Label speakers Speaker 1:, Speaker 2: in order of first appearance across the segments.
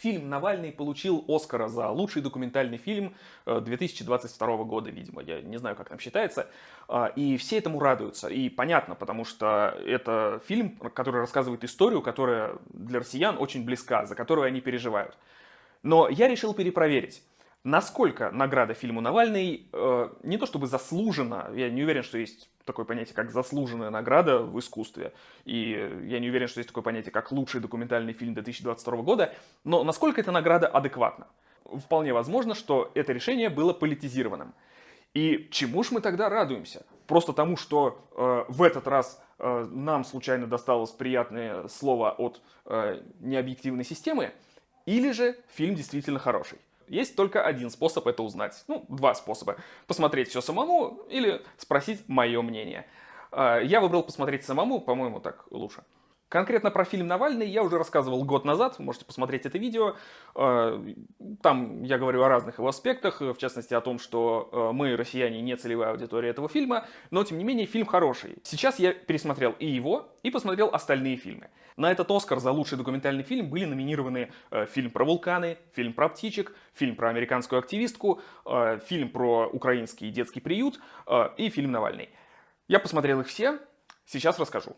Speaker 1: фильм «Навальный» получил Оскара за лучший документальный фильм 2022 э, года, видимо. Я не знаю, как там считается. А, и все этому радуются. И понятно, потому что это фильм, который рассказывает историю, которая для россиян очень близка, за которую они переживают. Но я решил перепроверить. Насколько награда фильму «Навальный» э, не то чтобы заслужена, я не уверен, что есть такое понятие, как заслуженная награда в искусстве, и я не уверен, что есть такое понятие, как лучший документальный фильм 2022 года, но насколько эта награда адекватна? Вполне возможно, что это решение было политизированным. И чему ж мы тогда радуемся? Просто тому, что э, в этот раз э, нам случайно досталось приятное слово от э, необъективной системы, или же фильм действительно хороший? Есть только один способ это узнать. Ну, два способа. Посмотреть все самому или спросить мое мнение. А, я выбрал посмотреть самому, по-моему, так лучше. Конкретно про фильм «Навальный» я уже рассказывал год назад, можете посмотреть это видео. Э, там я говорю о разных его аспектах, в частности о том, что э, мы, россияне, не целевая аудитория этого фильма, но тем не менее фильм хороший. Сейчас я пересмотрел и его, и посмотрел остальные фильмы. На этот «Оскар» за лучший документальный фильм были номинированы э, фильм про вулканы, фильм про птичек, фильм про американскую активистку, фильм про украинский детский приют и фильм «Навальный». Я посмотрел их все, сейчас расскажу.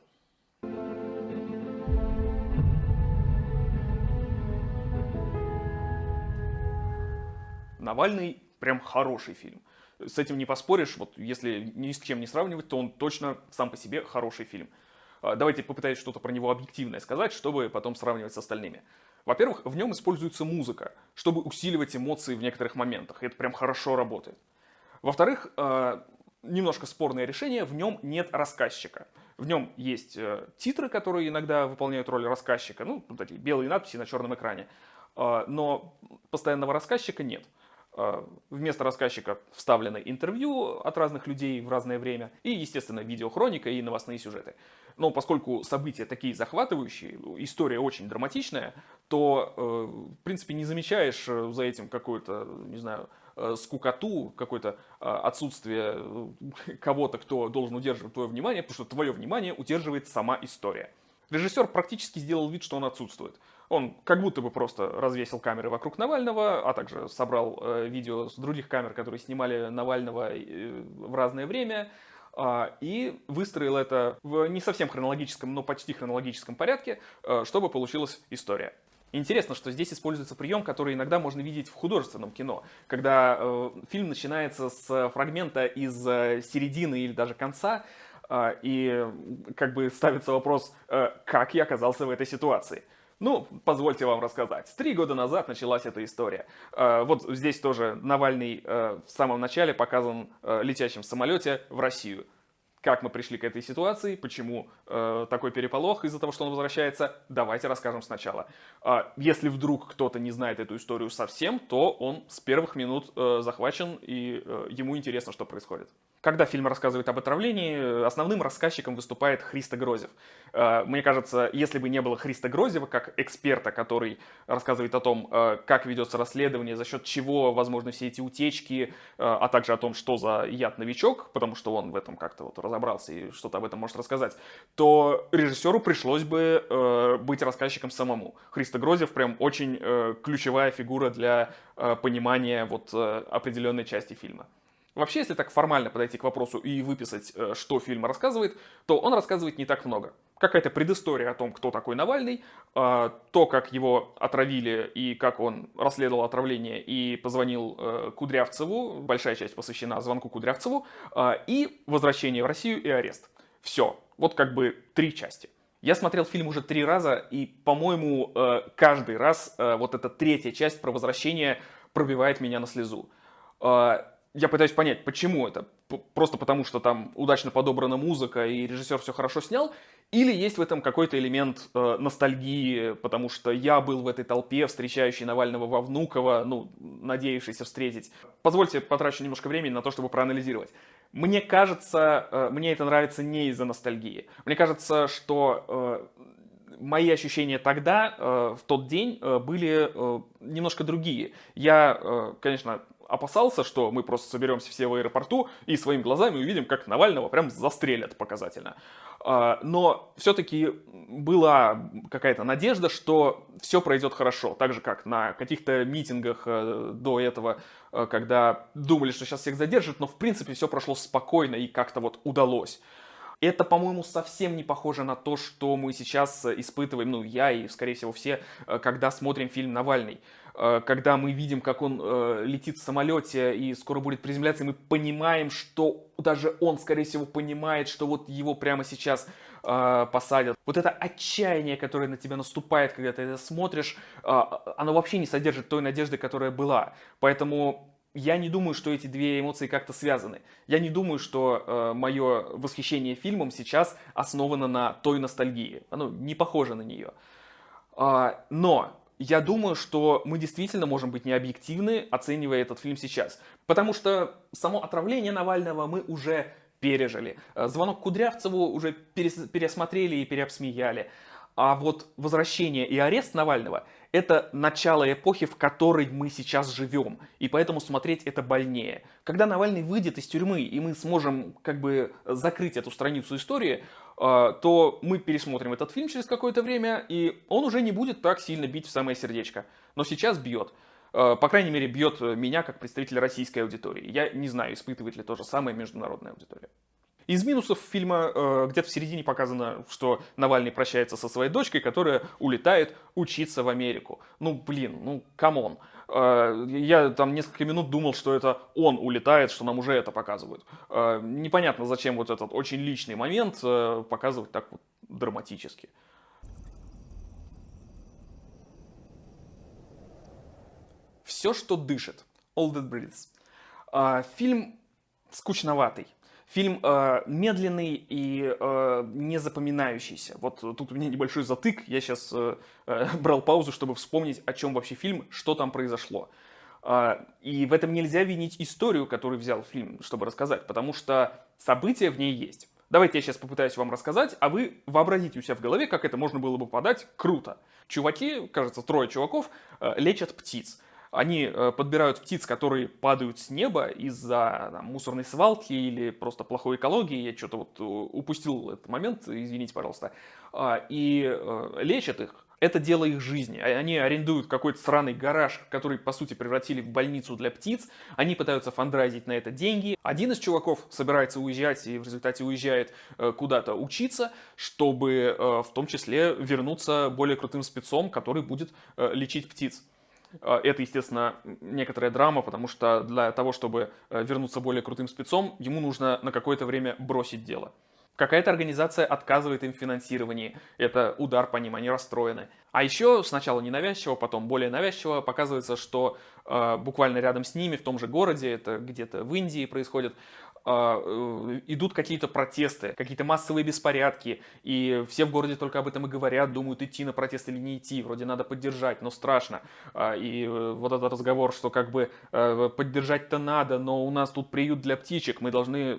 Speaker 1: Навальный прям хороший фильм. С этим не поспоришь, вот если ни с чем не сравнивать, то он точно сам по себе хороший фильм. А, давайте попытаюсь что-то про него объективное сказать, чтобы потом сравнивать с остальными. Во-первых, в нем используется музыка, чтобы усиливать эмоции в некоторых моментах. Это прям хорошо работает. Во-вторых, а, немножко спорное решение, в нем нет рассказчика. В нем есть э, титры, которые иногда выполняют роль рассказчика, ну, вот такие белые надписи на черном экране, а, но постоянного рассказчика нет. Э, вместо рассказчика вставлены интервью от разных людей в разное время и, естественно, видеохроника и новостные сюжеты. Но поскольку события такие захватывающие, история очень драматичная, то, э, в принципе, не замечаешь э, за этим какую-то, не знаю, скукоту, какое-то отсутствие кого-то, кто должен удерживать твое внимание, потому что твое внимание удерживает сама история. Режиссер практически сделал вид, что он отсутствует. Он как будто бы просто развесил камеры вокруг Навального, а также собрал э, видео с других камер, которые снимали Навального э, в разное время, э, и выстроил это в не совсем хронологическом, но почти хронологическом порядке, э, чтобы получилась история. Интересно, что здесь используется прием, который иногда можно видеть в художественном кино, когда э, фильм начинается с фрагмента из э, середины или даже конца, э, и как бы ставится вопрос, э, как я оказался в этой ситуации. Ну, позвольте вам рассказать. Три года назад началась эта история. Э, вот здесь тоже Навальный э, в самом начале показан э, летящим в самолете в Россию. Как мы пришли к этой ситуации, почему э, такой переполох из-за того, что он возвращается, давайте расскажем сначала. Э, если вдруг кто-то не знает эту историю совсем, то он с первых минут э, захвачен и э, ему интересно, что происходит. Когда фильм рассказывает об отравлении, основным рассказчиком выступает Христо Грозев. Э, мне кажется, если бы не было Христа Грозева как эксперта, который рассказывает о том, э, как ведется расследование, за счет чего возможны все эти утечки, э, а также о том, что за яд-новичок, потому что он в этом как-то вот разобрался и что-то об этом может рассказать, то режиссеру пришлось бы быть рассказчиком самому. Христо Грозев прям очень ключевая фигура для понимания вот определенной части фильма. Вообще, если так формально подойти к вопросу и выписать, э, что фильм рассказывает, то он рассказывает не так много. Какая-то предыстория о том, кто такой Навальный, э, то, как его отравили и как он расследовал отравление и позвонил э, Кудрявцеву, большая часть посвящена звонку Кудрявцеву, и возвращение в Россию и арест. Все, вот как бы три части. Я смотрел фильм уже три раза, и, по-моему, каждый раз вот эта третья часть про возвращение пробивает меня на слезу я пытаюсь понять, почему это. Просто потому, что там удачно подобрана музыка и режиссер все хорошо снял, или есть в этом какой-то элемент э, ностальгии, потому что я был в этой толпе, встречающей Навального во Внуково, ну, надеявшийся встретить. Позвольте потрачу немножко времени на то, чтобы проанализировать. Мне кажется, э, мне это нравится не из-за ностальгии. Мне кажется, что э, мои ощущения тогда, э, в тот день, э, были э, немножко другие. Я, э, конечно, опасался, что мы просто соберемся все в аэропорту и своими глазами увидим, как Навального прям застрелят показательно. А, но все-таки была какая-то надежда, что все пройдет хорошо. Так же, как на каких-то митингах э, до этого, э, когда думали, что сейчас всех задержат, но в принципе все прошло спокойно и как-то вот удалось. Это, по-моему, совсем не похоже на то, что мы сейчас испытываем, ну, я и, скорее всего, все, э, когда смотрим фильм «Навальный». Э, когда мы видим, как он э, летит в самолете и скоро будет приземляться, и мы понимаем, что даже он, скорее всего, понимает, что вот его прямо сейчас э, посадят. Вот это отчаяние, которое на тебя наступает, когда ты это смотришь, оно вообще не содержит той надежды, которая была. Поэтому я не думаю, что эти две эмоции как-то связаны. Я не думаю, что мое восхищение фильмом сейчас основано на той ностальгии. Оно не похоже на нее. Но я думаю, что мы действительно можем быть необъективны, оценивая этот фильм сейчас. Потому что само отравление Навального мы уже пережили. Э, звонок Кудрявцеву уже пересмотрели и переобсмеяли. А вот возвращение и арест Навального – это начало эпохи, в которой мы сейчас живем. И поэтому смотреть это больнее. Когда Навальный выйдет из тюрьмы, и мы сможем как бы закрыть эту страницу истории, то мы пересмотрим этот фильм через какое-то время, и он уже не будет так сильно бить в самое сердечко. Но сейчас бьет. А, по крайней мере, бьет меня как представителя российской аудитории. Я не знаю, испытывает ли то же самое международная аудитория. Из минусов фильма э, где-то в середине показано, что Навальный прощается со своей дочкой, которая улетает учиться в Америку. Ну, блин, ну, come on. Э, я там несколько минут думал, что это он улетает, что нам уже это показывают. Э, непонятно, зачем вот этот очень личный момент э, показывать так вот драматически. Все, что дышит. All That Breathes. Фильм скучноватый. Фильм э, медленный и э, не запоминающийся. Вот тут у меня небольшой затык. Я сейчас э, э, брал паузу, чтобы вспомнить, о чем вообще фильм, что там произошло. Э, и в этом нельзя винить историю, которую взял фильм, чтобы рассказать, потому что события в ней есть. Давайте я сейчас попытаюсь вам рассказать, а вы вообразите у себя в голове, как это можно было бы подать круто. Чуваки, кажется, трое чуваков, э, лечат птиц. Они э, подбирают птиц, которые падают с неба из-за мусорной свалки или просто плохой экологии. Я что-то вот э, упустил этот момент, извините, пожалуйста. А, и э, лечат их. Это дело их жизни. А, они арендуют какой-то сраный гараж, который, по сути, превратили в больницу для птиц. Они пытаются фандрайзить на это деньги. Один из чуваков собирается уезжать и в результате уезжает куда-то учиться, чтобы в том числе вернуться более крутым спецом, который будет лечить птиц. А, это, естественно, некоторая драма, потому что для того, чтобы э, вернуться более крутым спецом, ему нужно на какое-то время бросить дело. Какая-то организация отказывает им в финансировании. Это удар по ним, они расстроены. А еще сначала ненавязчиво, потом более навязчиво показывается, что э, буквально рядом с ними, в том же городе, это где-то в Индии происходит, э, идут какие-то протесты, какие-то массовые беспорядки, и все в городе только об этом и говорят, думают, идти на протест или не идти, вроде надо поддержать, но страшно. А, и э, вот этот разговор, что как бы э, поддержать-то надо, но у нас тут приют для птичек, мы должны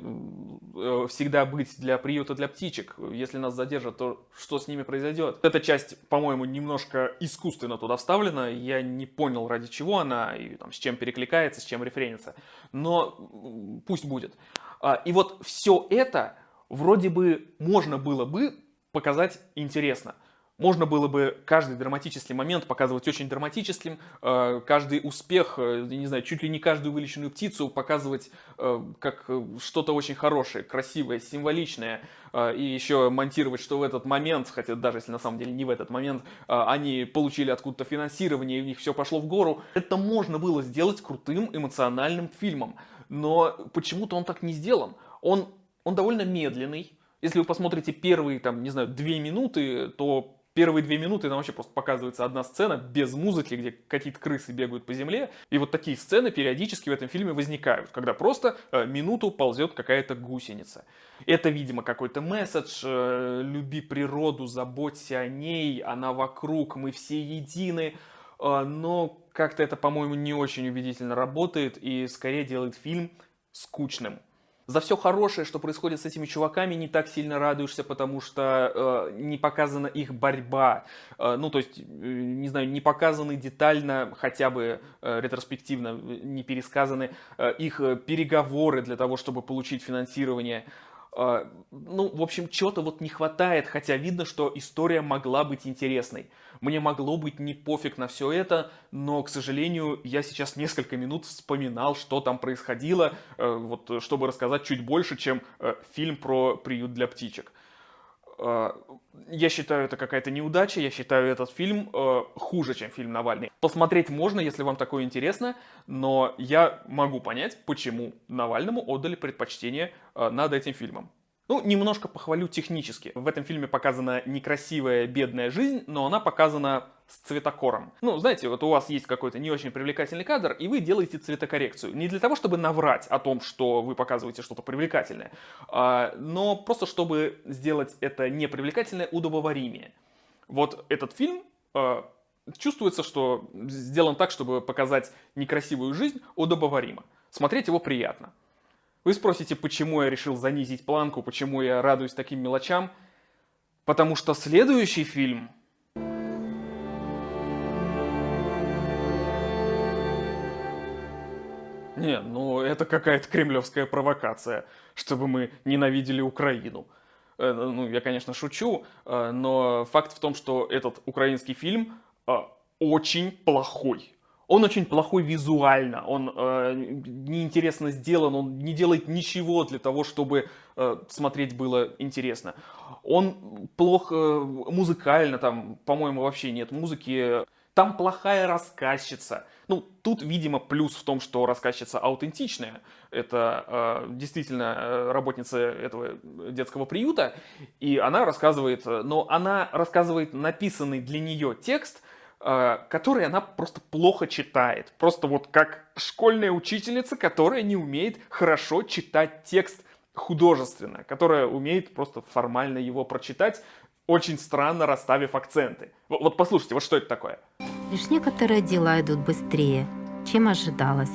Speaker 1: всегда быть для приюта для птичек. Если нас задержат, то что с ними произойдет? Эта часть, по-моему, немножко искусственно туда вставлена, я не понял, ради чего она, и там, с чем перекликается, с чем референится, но пусть будет. А, и вот все это вроде бы можно было бы показать интересно. Можно было бы каждый драматический момент показывать очень драматическим, а, каждый успех, э, не знаю, чуть ли не каждую вылеченную птицу показывать э, как э, что-то очень хорошее, красивое, символичное, и еще монтировать, что в этот момент, хотя даже если на самом деле не в этот момент, они получили откуда-то финансирование, и у них все пошло в гору. Это можно было сделать крутым эмоциональным фильмом но почему-то он так не сделан. Он, он довольно медленный. Если вы посмотрите первые, там, не знаю, две минуты, то первые две минуты там вообще просто показывается одна сцена без музыки, где какие-то крысы бегают по земле. И вот такие сцены периодически в этом фильме возникают, когда просто э, минуту ползет какая-то гусеница. Это, видимо, какой-то месседж э, «люби природу, заботься о ней, она вокруг, мы все едины». Э, но как-то это, по-моему, не очень убедительно работает и скорее делает фильм скучным. За все хорошее, что происходит с этими чуваками, не так сильно радуешься, потому что э, не показана их борьба. Э, ну, то есть, э, не знаю, не показаны детально, хотя бы э, ретроспективно, э, не пересказаны э, их э, переговоры для того, чтобы получить финансирование. Э, ну, в общем, чего-то вот не хватает, хотя видно, что история могла быть интересной. Мне могло быть не пофиг на все это, но, к сожалению, я сейчас несколько минут вспоминал, что там происходило, э, вот, чтобы рассказать чуть больше, чем э, фильм про приют для птичек. Э, я считаю, это какая-то неудача, я считаю этот фильм хуже, чем фильм Навальный. Посмотреть можно, если вам такое интересно, но я могу понять, почему Навальному отдали предпочтение над этим фильмом. Ну, немножко похвалю технически. В этом фильме показана некрасивая, бедная жизнь, но она показана с цветокором. Ну, знаете, вот у вас есть какой-то не очень привлекательный кадр, и вы делаете цветокоррекцию. Не для того, чтобы наврать о том, что вы показываете что-то привлекательное, а, но просто чтобы сделать это непривлекательное удобоваримее. Вот этот фильм а, чувствуется, что сделан так, чтобы показать некрасивую жизнь удобоваримо. Смотреть его приятно. Вы спросите, почему я решил занизить планку, почему я радуюсь таким мелочам? Потому что следующий фильм... Не, ну это какая-то кремлевская провокация, чтобы мы ненавидели Украину. Э, ну, я, конечно, шучу, э, но факт в том, что этот украинский фильм э, очень плохой. Он очень плохой визуально, он э, неинтересно сделан, он не делает ничего для того, чтобы э, смотреть было интересно. Он плохо музыкально, там, по-моему, вообще нет музыки. Там плохая рассказчица. Ну, тут, видимо, плюс в том, что рассказчица аутентичная. Это э, действительно э, работница этого детского приюта. И она рассказывает, э, но она рассказывает написанный для нее текст – Э, который она просто плохо читает. Просто вот как школьная учительница, которая не умеет хорошо читать текст художественно, которая умеет просто формально его прочитать, очень странно расставив акценты. Вот, вот послушайте, вот что это такое.
Speaker 2: Лишь некоторые дела идут быстрее, чем ожидалось.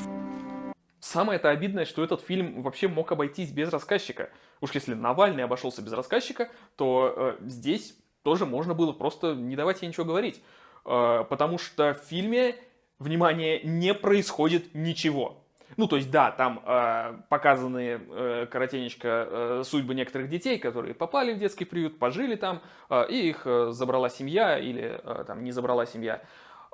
Speaker 1: Самое это обидное, что этот фильм вообще мог обойтись без рассказчика. Уж если Навальный обошелся без рассказчика, то э, здесь тоже можно было просто не давать ей ничего говорить. Э, потому что в фильме, внимание, не происходит ничего. Ну, то есть, да, там э, показаны э, коротенечко э, судьбы некоторых детей, которые попали в детский приют, пожили там, э, и их э, забрала семья или э, там не забрала семья.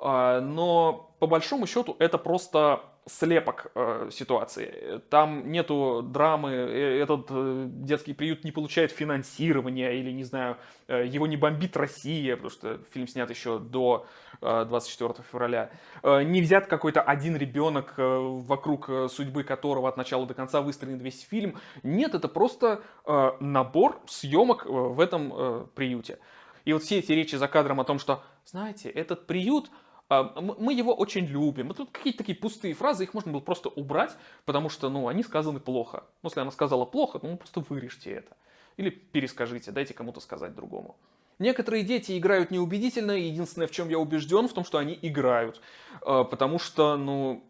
Speaker 1: Э, но по большому счету это просто слепок э, ситуации. Там нету драмы, э, этот э, детский приют не получает финансирования или, не знаю, э, его не бомбит Россия, потому что фильм снят еще до э, 24 февраля. Э, не взят какой-то один ребенок, э, вокруг э, судьбы которого от начала до конца выстроен весь фильм. Нет, это просто э, набор съемок э, в этом э, приюте. И вот все эти речи за кадром о том, что, знаете, этот приют а, мы его очень любим. Вот тут какие-то такие пустые фразы, их можно было просто убрать, потому что, ну, они сказаны плохо. Ну, если она сказала плохо, ну, просто вырежьте это. Или перескажите, дайте кому-то сказать другому. Некоторые дети играют неубедительно, единственное, в чем я убежден, в том, что они играют. А, потому что, ну,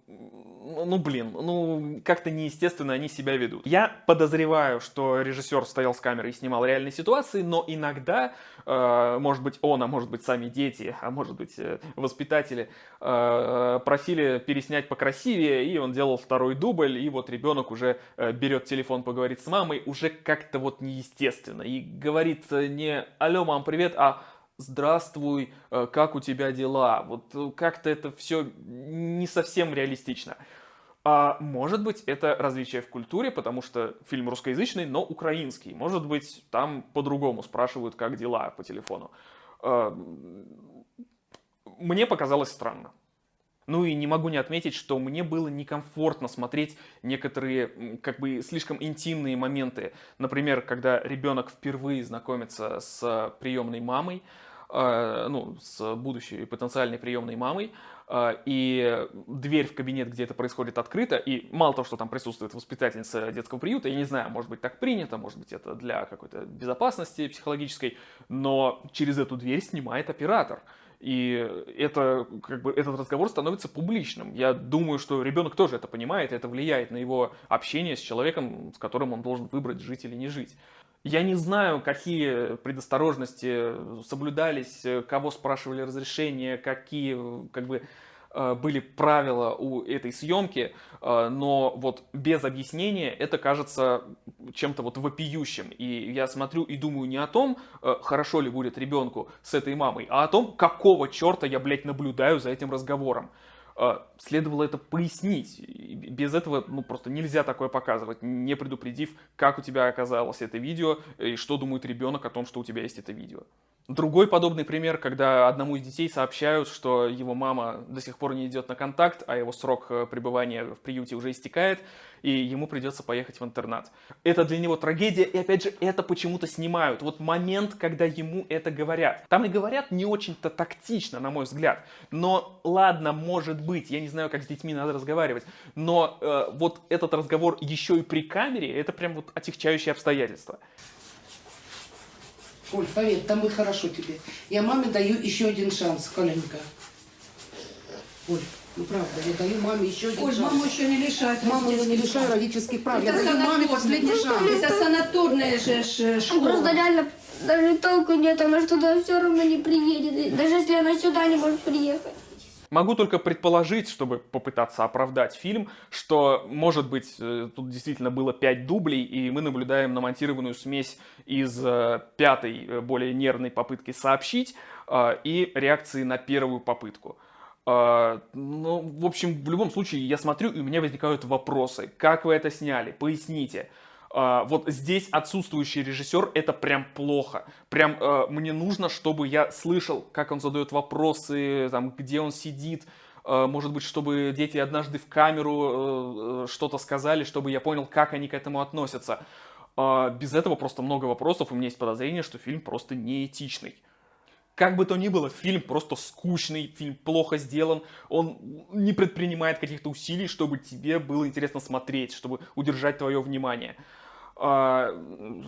Speaker 1: ну, блин, ну, как-то неестественно они себя ведут. Я подозреваю, что режиссер стоял с камерой и снимал реальные ситуации, но иногда, э, может быть, он, а может быть, сами дети, а может быть, э, воспитатели э, просили переснять покрасивее, и он делал второй дубль, и вот ребенок уже э, берет телефон поговорить с мамой, уже как-то вот неестественно, и говорит не «Алло, мам, привет», а здравствуй, э, как у тебя дела? Вот э, как-то это все не совсем реалистично. А может быть, это различие в культуре, потому что фильм русскоязычный, но украинский. Может быть, там по-другому спрашивают, как дела по телефону. А, мне показалось странно. Ну и не могу не отметить, что мне было некомфортно смотреть некоторые как бы слишком интимные моменты. Например, когда ребенок впервые знакомится с приемной мамой, э, ну, с будущей потенциальной приемной мамой, э, и дверь в кабинет, где это происходит, открыта, и мало того, что там присутствует воспитательница детского приюта, я не знаю, может быть так принято, может быть это для какой-то безопасности психологической, но через эту дверь снимает оператор. И это, как бы, этот разговор становится публичным. Я думаю, что ребенок тоже это понимает, и это влияет на его общение с человеком, с которым он должен выбрать, жить или не жить. Я не знаю, какие предосторожности соблюдались, кого спрашивали разрешение, какие как бы, были правила у этой съемки, э, но вот без объяснения это кажется чем-то вот вопиющим. И я смотрю и думаю не о том, э, хорошо ли будет ребенку с этой мамой, а о том, какого черта я, блядь, наблюдаю за этим разговором. Следовало это пояснить. Без этого ну, просто нельзя такое показывать, не предупредив, как у тебя оказалось это видео и что думает ребенок о том, что у тебя есть это видео. Другой подобный пример, когда одному из детей сообщают, что его мама до сих пор не идет на контакт, а его срок э, пребывания в приюте уже истекает, и ему придется поехать в интернат. Это для него трагедия, и опять же, это почему-то снимают. Вот момент, когда ему это говорят. Там и говорят не очень-то тактично, на мой взгляд. Но ладно, может быть, я не знаю, как с детьми надо разговаривать, но э, вот этот разговор еще и при камере, это прям вот отягчающее обстоятельство.
Speaker 3: Оль, поверь, там будет хорошо тебе. Я маме даю еще один шанс, Коленька. Оль, ну правда, я даю маме еще один
Speaker 4: Оль,
Speaker 3: шанс.
Speaker 4: маму еще не лишают
Speaker 3: Маму я не лишаю родительских прав. Я
Speaker 4: Это
Speaker 3: даю маме последний шанс.
Speaker 4: Это санаторная же э,
Speaker 5: Ну, Просто
Speaker 4: школа.
Speaker 5: реально даже толку нет, она ж туда все равно не приедет. Даже если она сюда не может приехать.
Speaker 1: Могу только предположить, чтобы попытаться оправдать фильм, что, может быть, э, тут действительно было 5 дублей, и мы наблюдаем намонтированную смесь из э, пятой, э, более нервной попытки сообщить и реакции на первую попытку. Ну, в общем, в любом случае, я смотрю, и у меня возникают вопросы. Как вы это сняли? Поясните. А, вот здесь отсутствующий режиссер это прям плохо. Прям э, мне нужно, чтобы я слышал, как он задает вопросы, там, где он сидит. Э, может быть, чтобы дети однажды в камеру э, э, что-то сказали, чтобы я понял, как они к этому относятся. А, без этого просто много вопросов. У меня есть подозрение, что фильм просто неэтичный. Как бы то ни было, фильм просто скучный, фильм плохо сделан, он не предпринимает каких-то усилий, чтобы тебе было интересно смотреть, чтобы удержать твое внимание. А,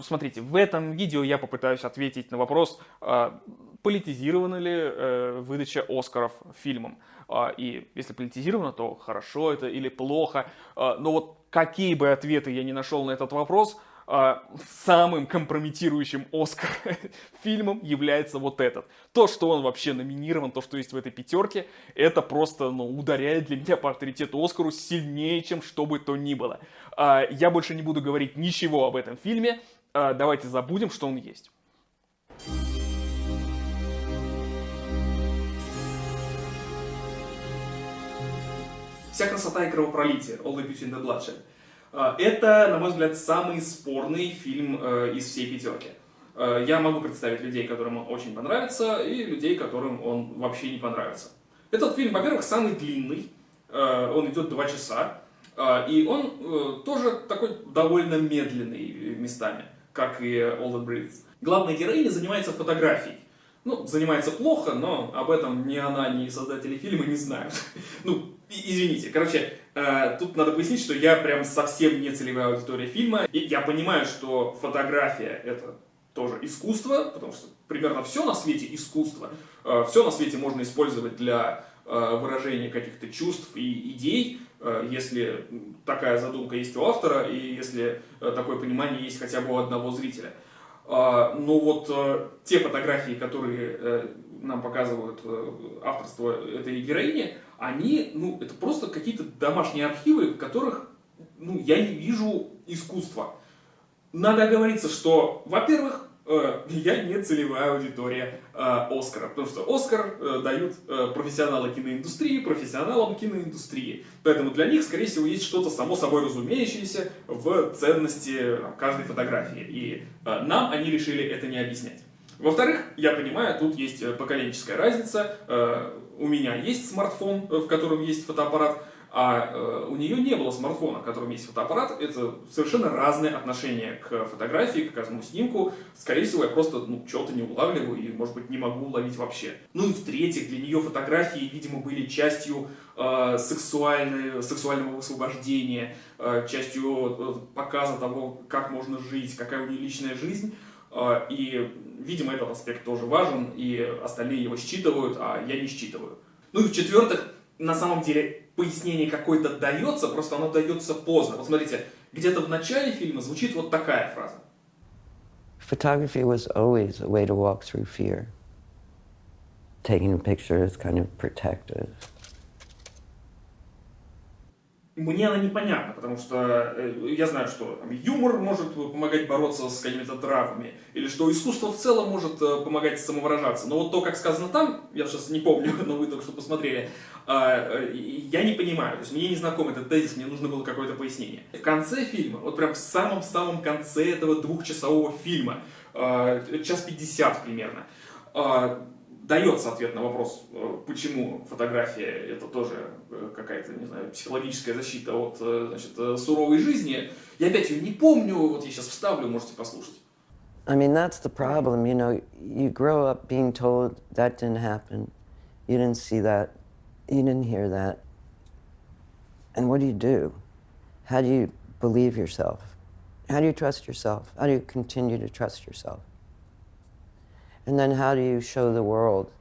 Speaker 1: Смотрите, в этом видео я попытаюсь ответить на вопрос, а, политизирована ли э, выдача Оскаров фильмом. А, И если политизировано, то хорошо это или плохо. Но вот какие бы ответы я ни нашел на этот вопрос, самым компрометирующим Оскар фильмом является вот этот. То, что он вообще номинирован, то, что есть в этой пятерке, это просто ну, ударяет для меня по авторитету Оскару сильнее, чем что бы то ни было. А, Я больше не буду говорить ничего об этом фильме. А, Давайте забудем, что он есть. Вся красота и кровопролитие, All the Beauty and the Bloodshed. А, Это, на мой взгляд, самый спорный фильм э, из всей пятерки. Э, Я могу представить людей, которым он очень понравится, и людей, которым он вообще не понравится. Этот фильм, во-первых, самый длинный, э, он идет два часа, и он тоже такой довольно медленный местами, как и All That Breathes. Главная героиня занимается фотографией. Ну, занимается плохо, но об этом ни она, ни создатели фильма не знают. Ну, извините, короче, тут надо пояснить, что я прям совсем не целевая аудитория фильма. И я понимаю, что фотография это тоже искусство, потому что примерно все на свете искусство. все на свете можно использовать для э, выражения каких-то чувств и идей, э, если такая задумка есть у автора, и если э, такое понимание есть хотя бы у одного зрителя. Но вот э, те фотографии, которые э, нам показывают э, авторство этой героини, они, ну, это просто какие-то домашние архивы, в которых, ну, я не вижу искусства. Надо оговориться, что, во-первых, э, я не целевая аудитория э, Оскара, потому что Оскар э, дают профессионалы киноиндустрии профессионалам киноиндустрии. Поэтому для них, скорее всего, есть что-то само собой разумеющееся в ценности каждой фотографии. И нам они решили это не объяснять. Во-вторых, я понимаю, тут есть поколенческая разница. Э, У меня есть смартфон, э, в котором есть фотоаппарат, а э, у нее не было смартфона, в котором есть фотоаппарат. Это совершенно разное отношение к фотографии, к каждому снимку. Скорее всего, я просто ну, чего-то не улавливаю и, может быть, не могу уловить вообще. Ну и в-третьих, для нее фотографии, видимо, были частью э, сексуального высвобождения, э, частью э, показа того, как можно жить, какая у нее личная жизнь. А, И видимо, этот аспект тоже важен, и остальные его считывают, а я не считываю. Ну и в-четвертых, на самом деле, пояснение какое-то дается, просто оно дается поздно. Вот смотрите, где-то в начале фильма звучит вот такая фраза.
Speaker 6: Photography was always a way to walk through fear. Taking a picture is kind of protective.
Speaker 1: Мне она непонятна, потому что э, я знаю, что там, юмор может помогать бороться с какими-то травмами, или что искусство в целом может э, помогать самовыражаться. Но вот то, как сказано там, я сейчас не помню, но вы только что посмотрели, э, я не понимаю. То есть мне не знаком этот тезис, мне нужно было какое-то пояснение. В конце фильма, вот прям в самом-самом конце этого двухчасового фильма, час пятьдесят примерно, дается ответ на вопрос, э, почему фотография это тоже э, какая-то, не знаю, психологическая защита от э, значит, суровой жизни. Я опять ее не помню, вот я сейчас вставлю, можете послушать.
Speaker 6: I mean, that's the problem, you know, you grow up being told that didn't happen, you didn't see that, you didn't hear that. And what do you do? How do you believe yourself? How do you trust yourself? How do you continue to trust yourself? And then how do you show the world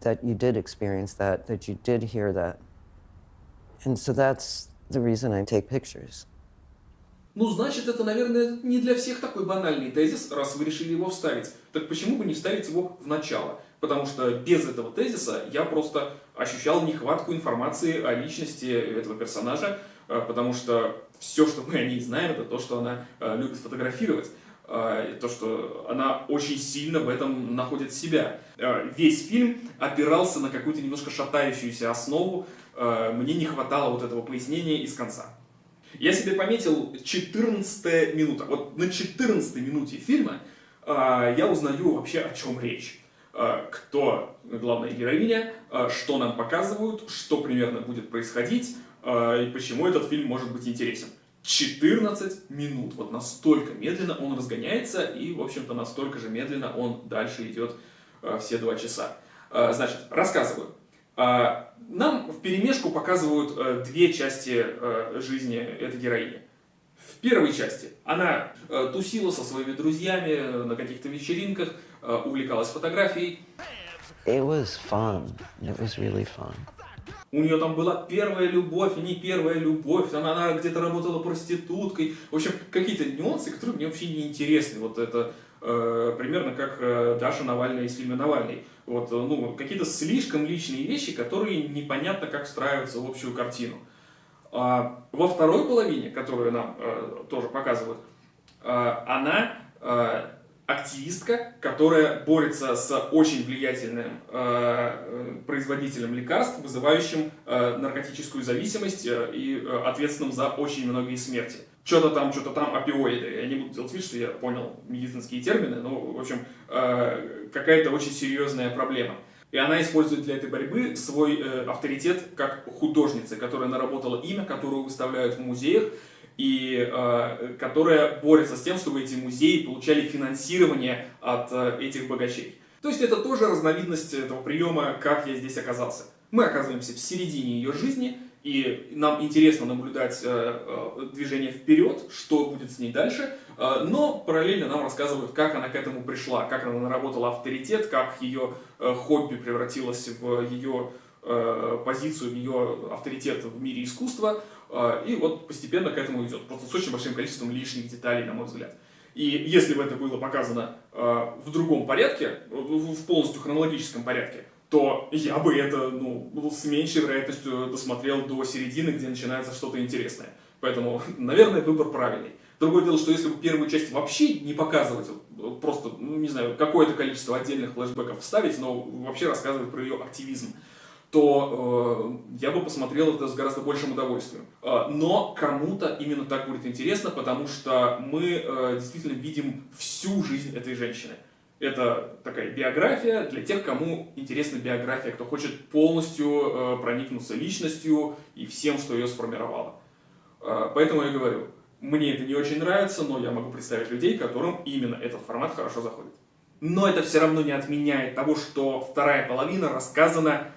Speaker 6: that you did experience that, that you did hear that? And so that's the reason I take pictures.
Speaker 1: Ну, значит, это, наверное, не для всех такой банальный тезис, раз вы решили его вставить. Так почему бы не вставить его в начало? Потому что без этого тезиса я просто ощущал нехватку информации о личности этого персонажа, э, потому что все, что мы о ней знаем, это то, что она э, любит фотографировать. А, то, что она очень сильно в этом находит себя. А, весь фильм опирался на какую-то немножко шатающуюся основу, а, мне не хватало вот этого пояснения из конца. Я себе пометил 14 минута. Вот на 14 минуте фильма я узнаю вообще о чем речь. Кто главная героиня, что нам показывают, что примерно будет происходить, и почему этот фильм может быть интересен. 14 минут. Вот настолько медленно он разгоняется, и, в общем-то, настолько же медленно он дальше идет э, все два часа. Э, значит, рассказываю. Э, нам в перемешку показывают э, две части э, жизни этой героини. В первой части она э, тусила со своими друзьями на каких-то вечеринках, э, увлекалась фотографией.
Speaker 6: It was fun. It was really fun.
Speaker 1: У нее там была первая любовь, не первая любовь, она, она где-то работала проституткой. В общем, какие-то нюансы, которые мне вообще не интересны. Вот это э, примерно как э, Даша Навальная из фильма «Навальный». Вот, э, ну, какие-то слишком личные вещи, которые непонятно как встраиваются в общую картину. А, во второй половине, которую нам э, тоже показывают, э, она э, активистка, которая борется с очень влиятельным э, производителем лекарств, вызывающим э, наркотическую зависимость э, и э, ответственным за очень многие смерти. Что-то там, что-то там, опиоиды. Я не буду делать вид, что я понял медицинские термины, но, в общем, э, какая-то очень серьезная проблема. И она использует для этой борьбы свой э, авторитет как художницы, которая наработала имя, которую выставляют в музеях, и э, которая борется с тем, чтобы эти музеи получали финансирование от э, этих богачей. То есть это тоже разновидность этого приема, как я здесь оказался. Мы оказываемся в середине ее жизни, и нам интересно наблюдать э, э, движение вперед, что будет с ней дальше, э, но параллельно нам рассказывают, как она к этому пришла, как она наработала авторитет, как ее э, хобби превратилось в ее э, позицию, в ее авторитет в мире искусства, и вот постепенно к этому идет, просто с очень большим количеством лишних деталей, на мой взгляд. И если бы это было показано а, в другом порядке, в полностью хронологическом порядке, то я бы это ну, с меньшей вероятностью досмотрел до середины, где начинается что-то интересное. Поэтому, наверное, выбор правильный. Другое дело, что если бы первую часть вообще не показывать, просто, ну, не знаю, какое-то количество отдельных флешбеков вставить, но вообще рассказывать про ее активизм, то э, я бы посмотрел это с гораздо большим удовольствием. Э, но кому-то именно так будет интересно, потому что мы э, действительно видим всю жизнь этой женщины. Это такая биография для тех, кому интересна биография, кто хочет полностью э, проникнуться личностью и всем, что ее сформировало. Э, поэтому я говорю, мне это не очень нравится, но я могу представить людей, которым именно этот формат хорошо заходит. Но это все равно не отменяет того, что вторая половина рассказана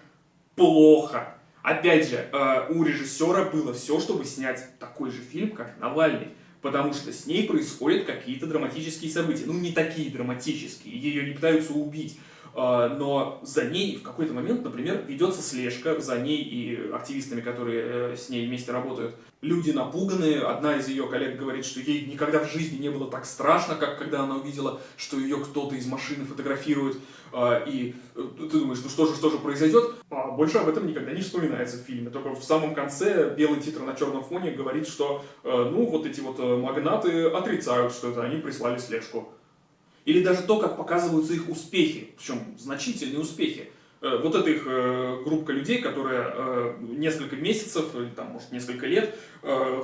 Speaker 1: плохо. Опять же, э, у режиссера было все, чтобы снять такой же фильм, как Навальный. потому что с ней происходят какие-то драматические события. Ну, не такие драматические, ее не пытаются убить, а, но за ней в какой-то момент, например, ведется слежка за ней и активистами, которые э, с ней вместе работают. Люди напуганы, одна из ее коллег говорит, что ей никогда в жизни не было так страшно, как когда она увидела, что ее кто-то из машины фотографирует, а, и э, ты думаешь, ну что же, что же произойдет? А больше об этом никогда не вспоминается в фильме, только в самом конце белый титр на черном фоне говорит, что, э, ну, вот эти вот магнаты отрицают, что это они прислали слежку. Или даже то, как показываются их успехи, причем значительные успехи. Э, вот эта их э, группа людей, которая э, несколько месяцев, там, может, несколько лет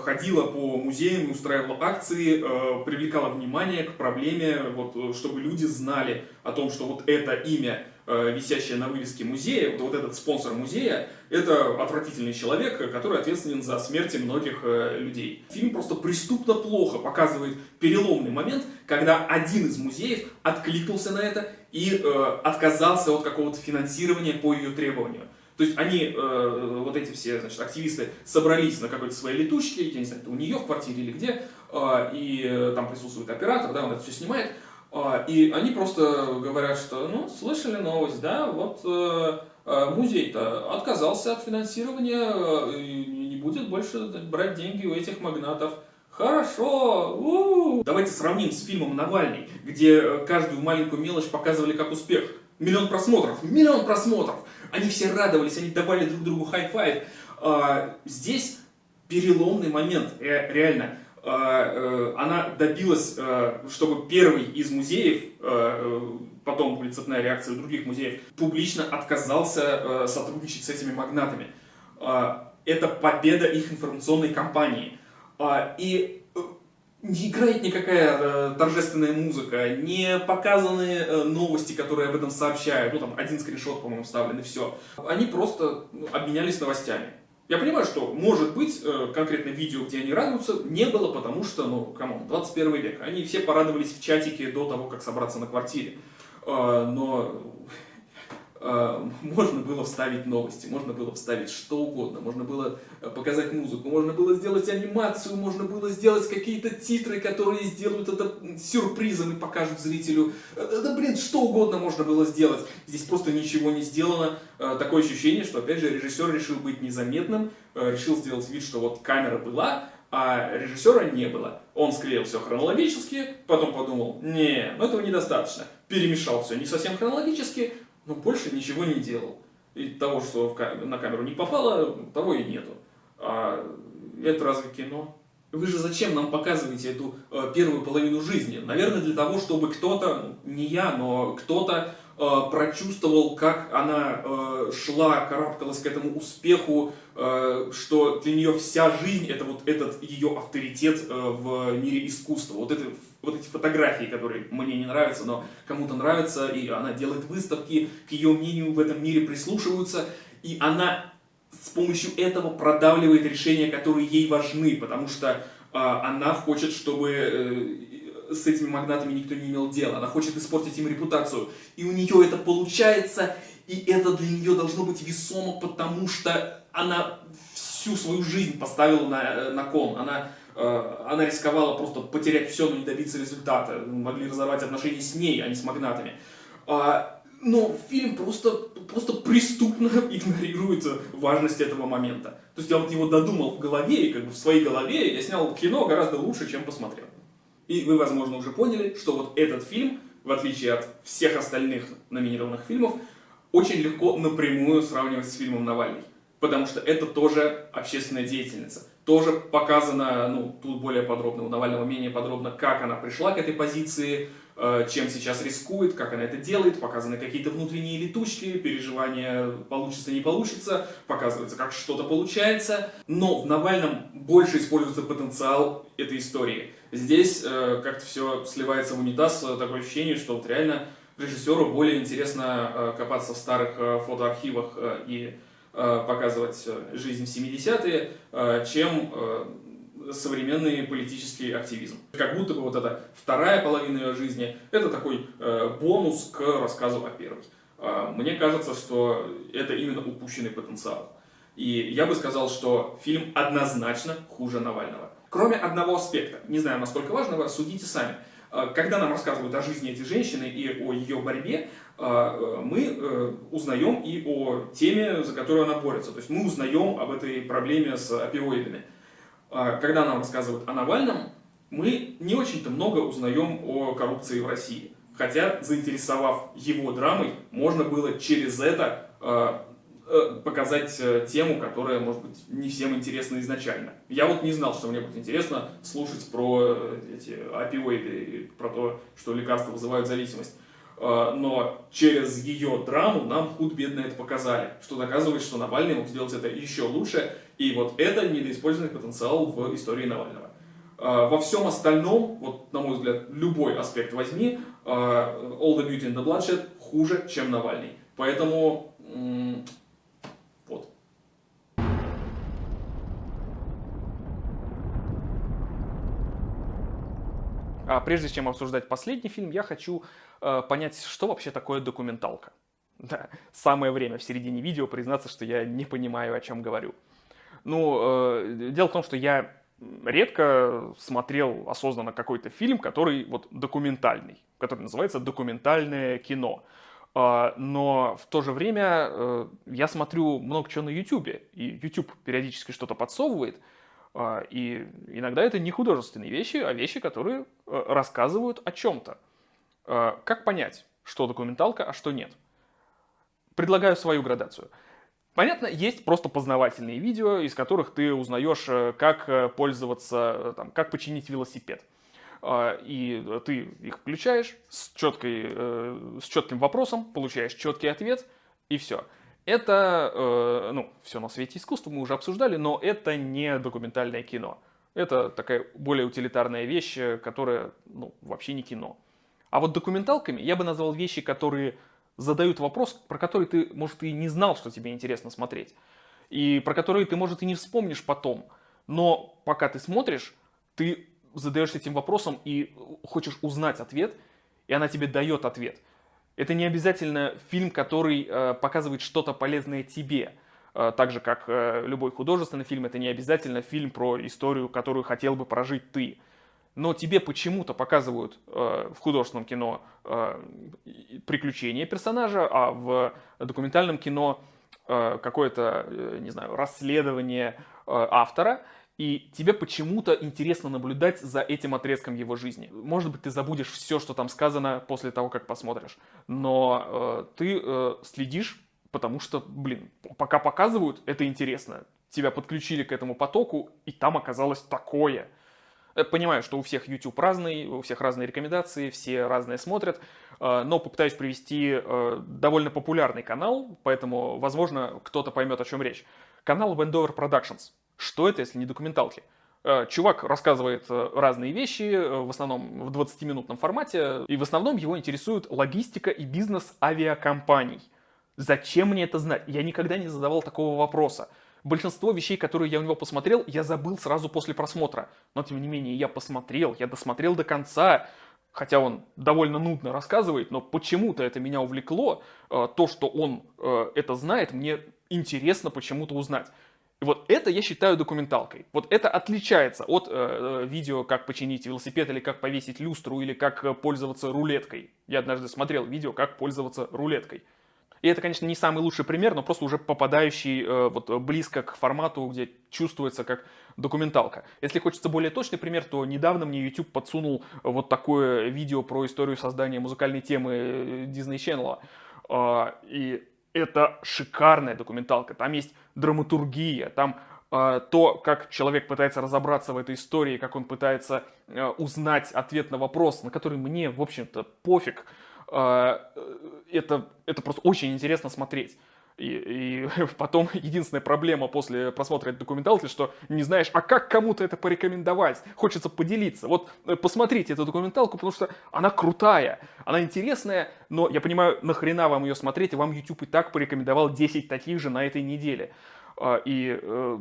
Speaker 1: ходила по музеям, устраивала акции, привлекала внимание к проблеме, вот, чтобы люди знали о том, что вот это имя Э, висящая на вывеске музея, вот, вот этот спонсор музея, это отвратительный человек, который ответственен за смерти многих э, людей. Фильм просто преступно плохо показывает переломный момент, когда один из музеев откликнулся на это и э, отказался от какого-то финансирования по ее требованию. То есть они, э, вот эти все значит, активисты, собрались на какой-то своей летучке, я не знаю, это у нее в квартире или где, э, и э, там присутствует оператор, да, он это все снимает, и они просто говорят, что, ну, слышали новость, да, вот э, э, музей-то отказался от финансирования э, и не будет больше брать деньги у этих магнатов. Хорошо! У-у-у. Давайте сравним с фильмом «Навальный», где каждую маленькую мелочь показывали как успех. Миллион просмотров, миллион просмотров! Они все радовались, они давали друг другу high five. А, здесь переломный момент, реально. А, э, она добилась, э, чтобы первый из музеев, э, потом будет цепная реакция других музеев, публично отказался сотрудничать с этими магнатами. А, это победа их информационной кампании. А, и не играет никакая торжественная музыка, не показаны новости, которые об этом сообщают. Ну, там один скриншот, по-моему, вставлен, и все. Они просто ну, обменялись новостями. Я понимаю, что, может быть, э, конкретно видео, где они радуются, не было, потому что, ну, come on, 21 век. Они все порадовались в чатике до того, как собраться на квартире. Э, но можно было вставить новости, можно было вставить что угодно, можно было э, показать музыку, можно было сделать анимацию, можно было сделать какие-то титры, которые сделают это сюрпризом и покажут зрителю. Э, да блин, что угодно можно было сделать. Здесь просто ничего не сделано. Э, такое ощущение, что опять же режиссер решил быть незаметным, решил сделать вид, что вот камера была, а режиссера не было. Он склеил все хронологически, потом подумал, не, ну этого недостаточно. Перемешал все не совсем хронологически, но больше ничего не делал. И того, что на камеру не попало, того и нету. А это разве кино? Вы же зачем нам показываете эту э, первую половину жизни? Наверное, для того, чтобы кто-то, ну, не я, но кто-то э, прочувствовал, как она э, шла, карабкалась к этому успеху, что для нее вся жизнь это вот этот ее авторитет в мире искусства. Вот это вот эти фотографии, которые мне не нравятся, но кому-то нравятся, и она делает выставки, к ее мнению в этом мире прислушиваются, и она с помощью этого продавливает решения, которые ей важны, потому что э, она хочет, чтобы э, с этими магнатами никто не имел дела, она хочет испортить им репутацию, и у нее это получается, и это для нее должно быть весомо, потому что она всю свою жизнь поставила на, э, на кон, она она рисковала просто потерять все, но не добиться результата. Могли разорвать отношения с ней, а не с магнатами. А, но фильм просто, просто преступно игнорирует важность этого момента. То есть я вот его додумал в голове, и как бы в своей голове я снял кино гораздо лучше, чем посмотрел. И вы, возможно, уже поняли, что вот этот фильм, в отличие от всех остальных номинированных фильмов, очень легко напрямую сравнивать с фильмом «Навальный». Потому что это тоже общественная деятельница тоже показано, ну, тут более подробно, у Навального менее подробно, как она пришла к этой позиции, э, чем сейчас рискует, как она это делает, показаны какие-то внутренние летучки, переживания, получится, не получится, показывается, как что-то получается, но в Навальном больше используется потенциал этой истории. Здесь э, как-то все сливается в унитаз, такое ощущение, что вот реально режиссеру более интересно э, копаться в старых фотоархивах и Э, показывать э, жизнь в 70-е, э, чем современный политический активизм. Как будто бы вот эта вторая половина ее жизни – это такой бонус к рассказу о первой. Мне кажется, что это именно упущенный потенциал. И я бы сказал, что фильм однозначно хуже Навального. Кроме одного аспекта, не знаю, насколько важного, судите сами. Э, когда нам рассказывают о жизни этой женщины и о ее борьбе, э, мы узнаем и о теме, за которую она борется. То есть мы узнаем об этой проблеме с опиоидами. Когда нам рассказывают о Навальном, мы не очень-то много узнаем о коррупции в России. Хотя, заинтересовав его драмой, можно было через это э, э, показать э, тему, которая, может быть, не всем интересна изначально. Я вот не знал, что мне будет интересно слушать про э, эти опиоиды, про то, что лекарства вызывают зависимость. Э, но через ее драму нам худ-бедно это показали, что доказывает, что Навальный мог сделать это еще лучше, и вот это недоиспользованный потенциал в истории Навального. Э, во всем остальном, вот на мой взгляд, любой аспект возьми, э, All the Beauty and the Bloodshed хуже, чем Навальный. Поэтому А прежде чем обсуждать последний фильм, я хочу э, понять, что вообще такое документалка. Да, самое время в середине видео признаться, что я не понимаю, о чем говорю. Ну, э, дело в том, что я редко смотрел осознанно какой-то фильм, который вот документальный, который называется документальное кино. А, но в то же время э, я смотрю много чего на YouTube, и YouTube периодически что-то подсовывает, и иногда это не художественные вещи, а вещи, которые э, рассказывают о чем-то. А, как понять, что документалка, а что нет? Предлагаю свою градацию – Понятно, есть просто познавательные видео, из которых ты узнаешь, э, как э, пользоваться, там, как починить велосипед. А, и ты их включаешь с, четкой, с четким вопросом, получаешь четкий ответ, и все. Это, ну, все на свете искусства мы уже обсуждали, но это не документальное кино. Это такая более утилитарная вещь, которая, ну, вообще не кино. А вот документалками я бы назвал вещи, которые задают вопрос, про который ты, может, и не знал, что тебе интересно смотреть. И про который ты, может, и не вспомнишь потом. Но пока ты смотришь, ты задаешься этим вопросом и хочешь узнать ответ, и она тебе дает ответ. Это не обязательно фильм, который э, показывает что-то полезное тебе. Э, так же, как э, любой художественный фильм, это не обязательно фильм про историю, которую хотел бы прожить ты но тебе почему-то показывают э, в художественном кино э, приключения персонажа, а в документальном кино э, какое-то, э, не знаю, расследование э, автора, и тебе почему-то интересно наблюдать за этим отрезком его жизни. Может быть, ты забудешь все, что там сказано после того, как посмотришь, но э, ты э, следишь, потому что, блин, пока показывают, это интересно. Тебя подключили к этому потоку, и там оказалось такое – Э, понимаю, что у всех YouTube разный, у всех разные рекомендации, все разные смотрят, э, но попытаюсь привести э, довольно популярный канал, поэтому, возможно, кто-то поймет, о чем речь. Канал Wendover Productions. Что это, если не документалки? Чувак рассказывает разные вещи, в основном в 20-минутном формате, и в основном его интересует логистика и бизнес авиакомпаний. Зачем мне это знать? Я никогда не задавал такого вопроса. Большинство вещей, которые я у него посмотрел, я забыл сразу после просмотра. Но, тем не менее, я посмотрел, я досмотрел до конца. Хотя он довольно нудно рассказывает, но почему-то это меня увлекло. Э, то, что он э, это знает, мне интересно почему-то узнать. И вот это я считаю документалкой. Вот это отличается от э, видео, как починить велосипед, или как повесить люстру, или как пользоваться рулеткой. Я однажды смотрел видео, как пользоваться рулеткой. И это, конечно, не самый лучший пример, но просто уже попадающий э, вот, близко к формату, где чувствуется как документалка. Если хочется более точный пример, то недавно мне YouTube подсунул вот такое видео про историю создания музыкальной темы э, Disney Channel. Э, и это шикарная документалка. Там есть драматургия, там э, то, как человек пытается разобраться в этой истории, как он пытается э, узнать ответ на вопрос, на который мне, в общем-то, пофиг. А, это, это просто очень интересно смотреть. И, и потом единственная проблема после просмотра этой документалки, что не знаешь, а как кому-то это порекомендовать? Хочется поделиться. Вот э, посмотрите эту документалку, потому что она крутая, она интересная, но я понимаю, нахрена вам ее смотреть, вам YouTube и так порекомендовал 10 таких же на этой неделе. А, и э,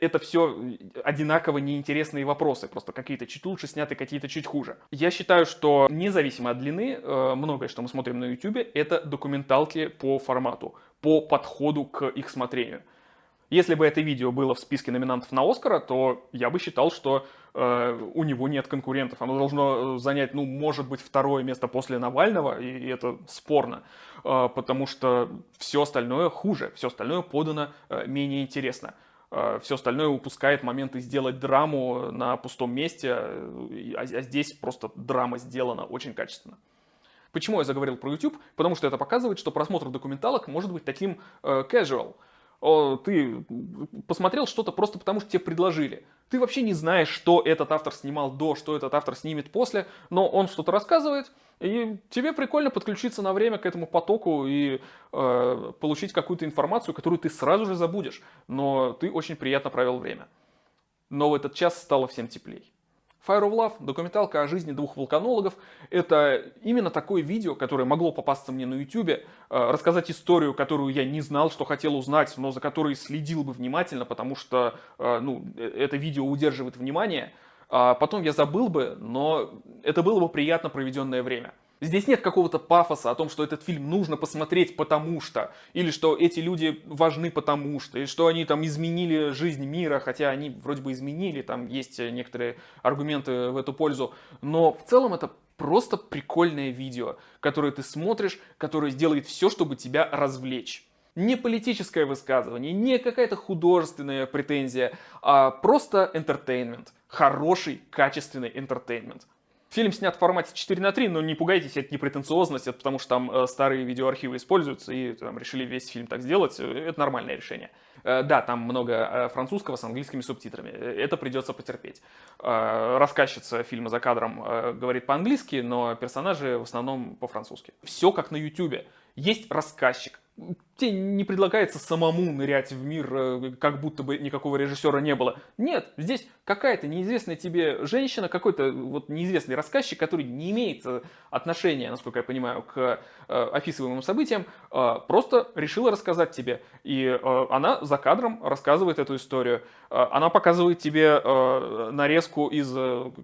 Speaker 1: это все одинаково неинтересные вопросы, просто какие-то чуть лучше сняты, какие-то чуть хуже. Я считаю, что независимо от длины, э, многое, что мы смотрим на YouTube, это документалки по формату, по подходу к их смотрению. Если бы это видео было в списке номинантов на Оскара, то я бы считал, что э, у него нет конкурентов. Оно должно э, занять, ну, может быть, второе место после Навального, и, и это спорно, э, потому что все остальное хуже, все остальное подано э, менее интересно. Э, все остальное упускает моменты сделать драму на пустом месте, э, а, а здесь просто драма сделана очень качественно. Почему я заговорил про YouTube? Потому что это показывает, что просмотр документалок может быть таким э, casual ты посмотрел что-то просто потому, что тебе предложили. Ты вообще не знаешь, что этот автор снимал до, что этот автор снимет после, но он что-то рассказывает, и тебе прикольно подключиться на время к этому потоку и э, получить какую-то информацию, которую ты сразу же забудешь, но ты очень приятно провел время. Но в этот час стало всем теплей. Fire of Love, документалка о жизни двух вулканологов, это именно такое видео, которое могло попасться мне на YouTube, э, рассказать историю, которую я не знал, что хотел узнать, но за которой следил бы внимательно, потому что э, ну, э, это видео удерживает внимание. А потом я забыл бы, но это было бы приятно проведенное время. Здесь нет какого-то пафоса о том, что этот фильм нужно посмотреть потому что, или что эти люди важны потому что, или что они там изменили жизнь мира, хотя они вроде бы изменили, там есть некоторые аргументы в эту пользу, но в целом это просто прикольное видео, которое ты смотришь, которое сделает все, чтобы тебя развлечь. Не политическое высказывание, не какая-то художественная претензия, а просто entertainment. Хороший, качественный entertainment. Фильм снят в формате 4 на 3, но не пугайтесь, это не претенциозность, это потому что там э, старые видеоархивы используются, и там решили весь фильм так сделать. Э, это нормальное решение. Э, да, там много французского с английскими субтитрами. Это придется потерпеть. Рассказчица фильма за кадром говорит по-английски, но персонажи в основном по-французски. Все как на ютюбе. Есть рассказчик, тебе не предлагается самому нырять в мир, э, как будто бы никакого режиссера не было. Нет, здесь какая-то неизвестная тебе женщина, какой-то вот неизвестный рассказчик, который не имеет э, отношения, насколько я понимаю, к э, описываемым событиям, просто решила рассказать тебе. И она за кадром рассказывает эту историю. Она показывает тебе нарезку из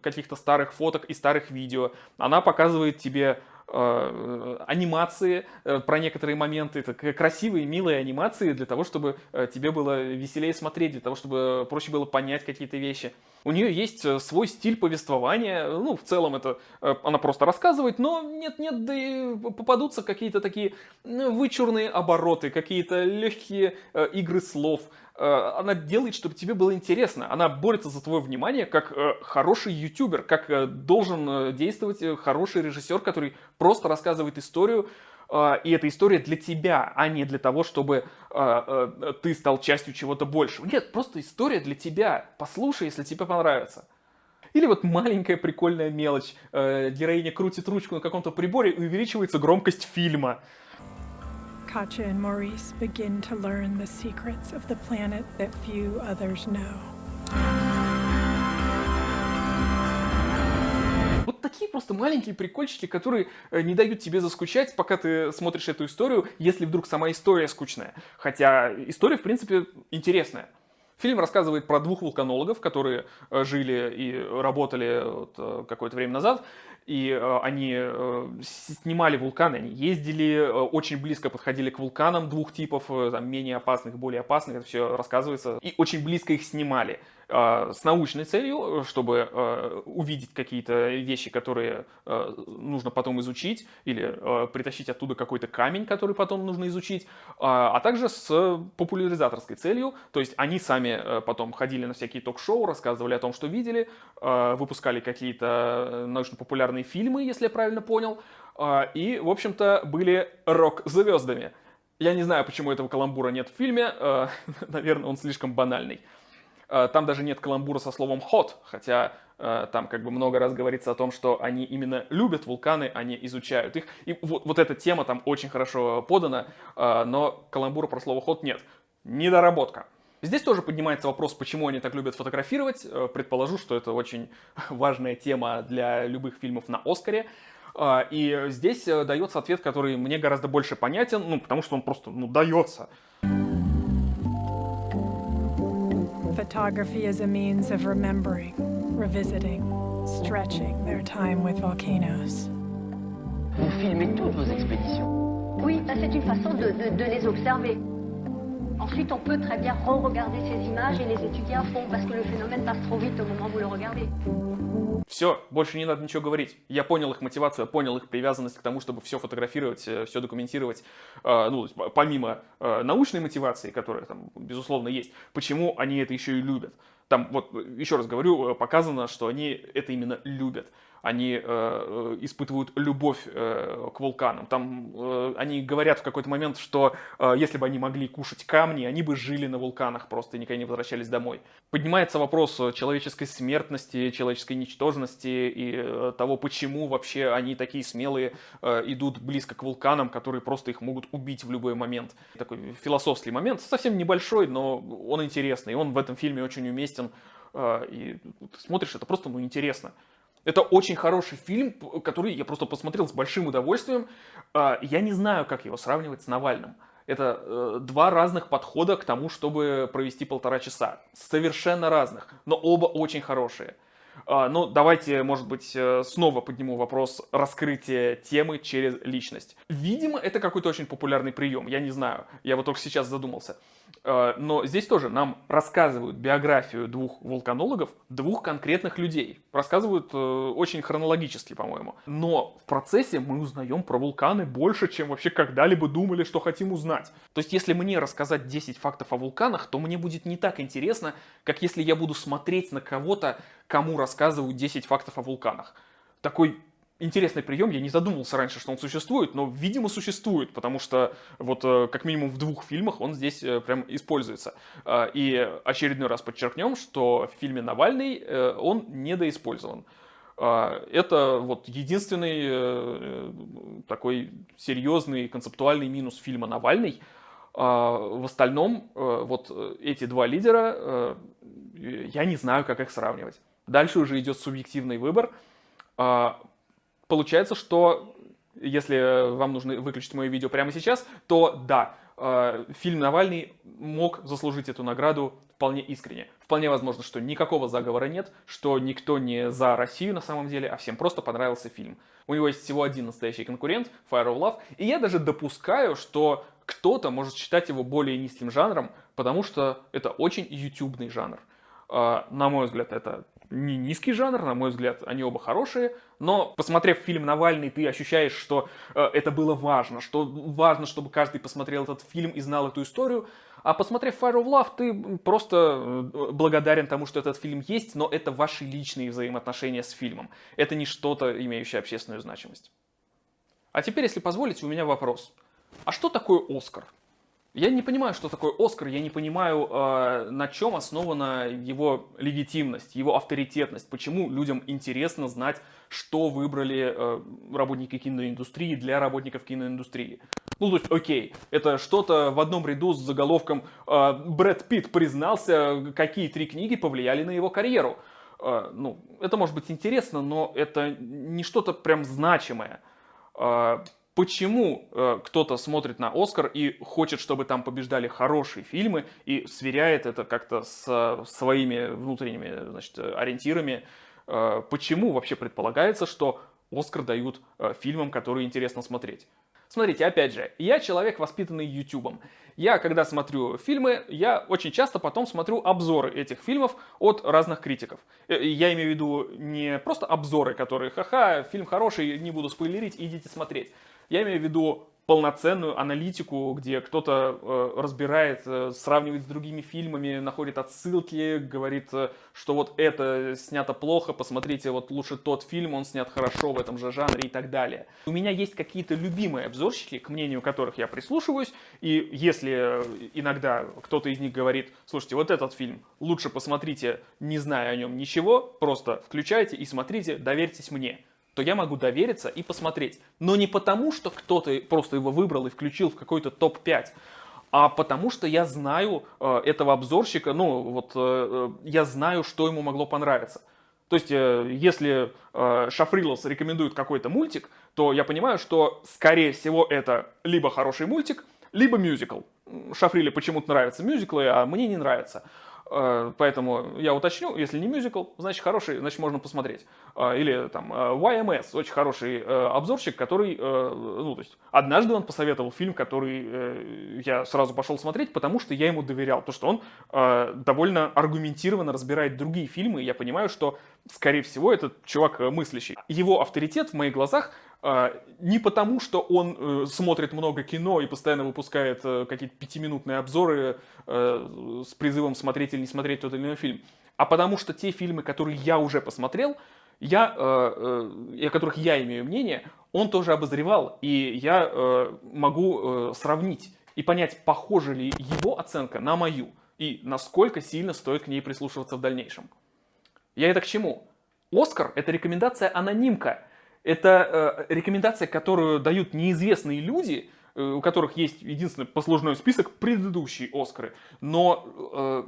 Speaker 1: каких-то старых фоток и старых видео. Она показывает тебе Э, анимации э, про некоторые моменты. Это красивые, милые анимации для того, чтобы э, тебе было веселее смотреть, для того, чтобы проще было понять какие-то вещи. У нее есть свой стиль повествования, ну, в целом это она просто рассказывает, но нет-нет, да и попадутся какие-то такие вычурные обороты, какие-то легкие игры слов, Э, она делает, чтобы тебе было интересно. Она борется за твое внимание как э, хороший ютубер, как э, должен действовать хороший режиссер, который просто рассказывает историю, и эта история для тебя, а не для того, чтобы ты стал частью чего-то большего. Нет, просто история для тебя. Послушай, если тебе понравится. Или вот маленькая прикольная мелочь. Героиня крутит ручку на каком-то приборе и увеличивается громкость фильма. Katja and Maurice begin to learn the secrets of the planet that few others know. Вот такие просто маленькие прикольчики, которые э, не дают тебе заскучать, пока ты смотришь эту историю, если вдруг сама история скучная. Хотя история, в принципе, интересная. Фильм рассказывает про двух вулканологов, которые э, жили и работали вот э, какое-то время назад, и э, они снимали вулканы, они ездили, очень близко подходили к вулканам двух типов, там, менее опасных, более опасных, это все рассказывается, и очень близко их снимали. А, с научной целью, чтобы а, увидеть какие-то вещи, которые а, нужно потом изучить, или притащить оттуда какой-то камень, который потом нужно изучить, а также с популяризаторской целью, то есть они сами потом ходили на всякие ток-шоу, рассказывали о том, что видели, выпускали какие-то научно-популярные фильмы, если я правильно понял, и, в общем-то, были рок-звездами. Я не знаю, почему этого каламбура нет в фильме, наверное, он слишком банальный. Э, там даже нет каламбура со словом hot, хотя э, там как бы много раз говорится о том, что они именно любят вулканы, они изучают их. И вот, вот эта тема там очень хорошо подана, э, но каламбура про слово hot нет. Недоработка. Здесь тоже поднимается вопрос, почему они так любят фотографировать. Предположу, что это очень важная тема для любых фильмов на Оскаре. И здесь дается ответ, который мне гораздо больше понятен, ну, потому что он просто, ну, дается. Photography is a means of remembering, revisiting, stretching their time with volcanoes.
Speaker 7: Vous filmez toutes vos expéditions Oui, c'est une façon de, de, de les observer. Ensuite, on peut très bien re-regarder ces images et les étudier à fond parce que le phénomène passe trop vite au moment où vous le regardez.
Speaker 1: Все, больше не надо ничего говорить. Я понял их мотивацию, понял их привязанность к тому, чтобы все фотографировать, все документировать. Э, ну, помимо э, научной мотивации, которая там, безусловно, есть, почему они это еще и любят. Там, вот, еще раз говорю, показано, что они это именно любят они э, э, испытывают любовь э, к вулканам. Там э, они говорят в какой-то момент, что э, если бы они могли кушать камни, они бы жили на вулканах просто и никогда не возвращались домой. Поднимается вопрос человеческой смертности, человеческой ничтожности и э, того, почему вообще они такие смелые э, идут близко к вулканам, которые просто их могут убить в любой момент. Такой философский момент, совсем небольшой, но он интересный, и он в этом фильме очень уместен. Э, и ты смотришь, это просто ну, интересно. Это очень хороший фильм, который я просто посмотрел с большим удовольствием. А, я не знаю, как его сравнивать с Навальным. Это э, два разных подхода к тому, чтобы провести полтора часа. Совершенно разных, но оба очень хорошие. А, ну, давайте, может быть, э, снова подниму вопрос раскрытия темы через личность. Видимо, это какой-то очень популярный прием, я не знаю, я вот только сейчас задумался. А, но здесь тоже нам рассказывают биографию двух вулканологов, двух конкретных людей. Рассказывают э, очень хронологически, по-моему. Но в процессе мы узнаем про вулканы больше, чем вообще когда-либо думали, что хотим узнать. То есть, если мне рассказать 10 фактов о вулканах, то мне будет не так интересно, как если я буду смотреть на кого-то, кому рассказывают 10 фактов о вулканах. Такой интересный прием, я не задумывался раньше, что он существует, но, видимо, существует, потому что вот э, как минимум в двух фильмах он здесь э, прям используется. А, и очередной раз подчеркнем, что в фильме «Навальный» э, он недоиспользован. А, это вот единственный такой серьезный концептуальный минус фильма «Навальный». А, в остальном вот эти два лидера, я не знаю, как их сравнивать. Дальше уже идет субъективный выбор. Получается, что если вам нужно выключить мое видео прямо сейчас, то да, а, фильм «Навальный» мог заслужить эту награду вполне искренне. Вполне возможно, что никакого заговора нет, что никто не за Россию на самом деле, а всем просто понравился фильм. У него есть всего один настоящий конкурент, Fire of Love, и я даже допускаю, что кто-то может считать его более низким жанром, потому что это очень ютубный жанр. А, на мой взгляд, это не низкий жанр, на мой взгляд, они оба хорошие, но посмотрев фильм «Навальный», ты ощущаешь, что э, это было важно, что важно, чтобы каждый посмотрел этот фильм и знал эту историю, а посмотрев Fire of Love, ты просто э, благодарен тому, что этот фильм есть, но это ваши личные взаимоотношения с фильмом. Это не что-то, имеющее общественную значимость. А теперь, если позволите, у меня вопрос. А что такое Оскар? Я не понимаю, что такое Оскар, я не понимаю, э, на чем основана его легитимность, его авторитетность, почему людям интересно знать, что выбрали э, работники киноиндустрии для работников киноиндустрии. Ну, то есть, окей, это что-то в одном ряду с заголовком э, «Брэд Питт признался, какие три книги повлияли на его карьеру». Э, ну, это может быть интересно, но это не что-то прям значимое. Э, почему э, кто-то смотрит на Оскар и хочет, чтобы там побеждали хорошие фильмы и сверяет это как-то с своими внутренними значит, ориентирами. Э, почему вообще предполагается, что Оскар дают э, фильмам, которые интересно смотреть? Смотрите, опять же, я человек, воспитанный Ютубом. Я, когда смотрю фильмы, я очень часто потом смотрю обзоры этих фильмов от разных критиков. Э, я имею в виду не просто обзоры, которые, ха-ха, фильм хороший, не буду спойлерить, идите смотреть. Я имею в виду полноценную аналитику, где кто-то э, разбирает, э, сравнивает с другими фильмами, находит отсылки, говорит, э, что вот это снято плохо, посмотрите, вот лучше тот фильм, он снят хорошо в этом же жанре и так далее. У меня есть какие-то любимые обзорщики, к мнению которых я прислушиваюсь, и если э, иногда кто-то из них говорит, слушайте, вот этот фильм лучше посмотрите, не зная о нем ничего, просто включайте и смотрите, доверьтесь мне то я могу довериться и посмотреть. Но не потому, что кто-то просто его выбрал и включил в какой-то топ-5, а потому что я знаю э, этого обзорщика, ну вот э, э, я знаю, что ему могло понравиться. То есть, э, если э, Шафрилос рекомендует какой-то мультик, то я понимаю, что, скорее всего, это либо хороший мультик, либо мюзикл. Шафриле почему-то нравятся мюзиклы, а мне не нравится. Э, Поэтому я уточню, если не мюзикл, значит хороший, значит можно посмотреть. Э, Или там э, YMS, очень хороший обзорщик, который, ну то есть однажды он посоветовал фильм, который я сразу пошел смотреть, потому что я ему доверял, то что он довольно аргументированно разбирает другие фильмы, и я понимаю, что скорее всего этот чувак мыслящий. Его авторитет в моих глазах не потому, что он э, смотрит много кино и постоянно выпускает э, какие-то пятиминутные обзоры э, с призывом смотреть или не смотреть тот или иной фильм, а потому что те фильмы, которые я уже посмотрел, я, о которых я имею мнение, он тоже обозревал, и я могу сравнить и понять, похожа ли его оценка на мою, и насколько сильно стоит к ней прислушиваться в дальнейшем. Я это к чему? Оскар – это рекомендация-анонимка. Это э, рекомендация, которую дают неизвестные люди, э, у которых есть единственный послужной список предыдущие Оскары. Но э,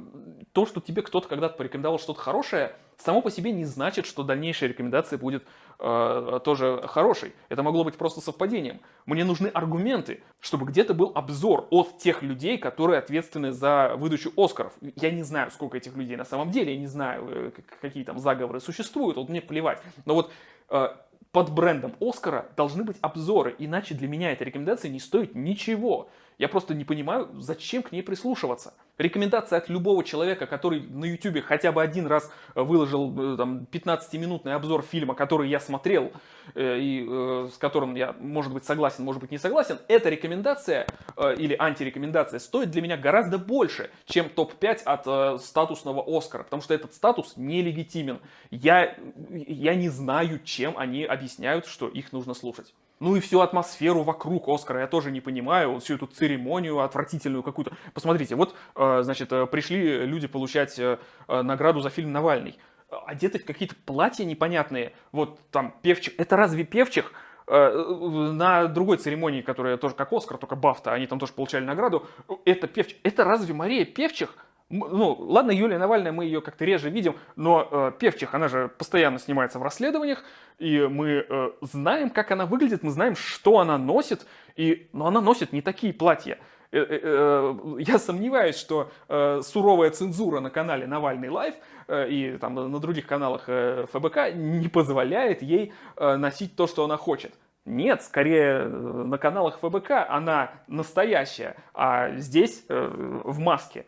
Speaker 1: то, что тебе кто-то когда-то порекомендовал что-то хорошее, само по себе не значит, что дальнейшая рекомендация будет э, тоже хорошей. Это могло быть просто совпадением. Мне нужны аргументы, чтобы где-то был обзор от тех людей, которые ответственны за выдачу Оскаров. Я не знаю, сколько этих людей на самом деле, я не знаю, э, какие там заговоры существуют, вот мне плевать. Но вот э, под брендом Оскара должны быть обзоры, иначе для меня эта рекомендация не стоит ничего. Я просто не понимаю, зачем к ней прислушиваться. Рекомендация от любого человека, который на YouTube хотя бы один раз э, выложил э, там, 15-минутный обзор фильма, который я смотрел, э, и э, с которым я, может быть, согласен, может быть, не согласен, эта рекомендация э, или антирекомендация стоит для меня гораздо больше, чем топ-5 от э, статусного Оскара, потому что этот статус нелегитимен. Я, я не знаю, чем они объясняют, что их нужно слушать. Ну и всю атмосферу вокруг Оскара я тоже не понимаю, всю эту церемонию отвратительную какую-то. Посмотрите, вот, э, значит, э, пришли люди получать э, э, награду за фильм «Навальный». Э, Одеты в какие-то платья непонятные, вот там певчих. Это разве певчих? Э, На другой церемонии, которая тоже как Оскар, только Бафта, они там тоже получали награду, это певчих. Это разве Мария Певчих? Ну, ладно, Юлия Навальная, мы ее как-то реже видим, но э, Певчих, она же постоянно снимается в расследованиях, и мы э, знаем, как она выглядит, мы знаем, что она носит, и, но она носит не такие платья. Э, э, э, Я сомневаюсь, что суровая цензура на канале Навальный Лайв э, и там на других каналах ФБК не позволяет ей носить то, что она хочет. Нет, скорее на каналах ФБК она настоящая, а здесь в маске.